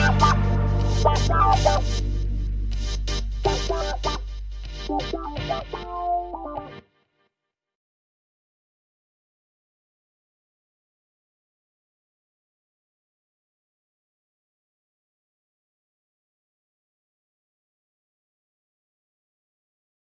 Bye.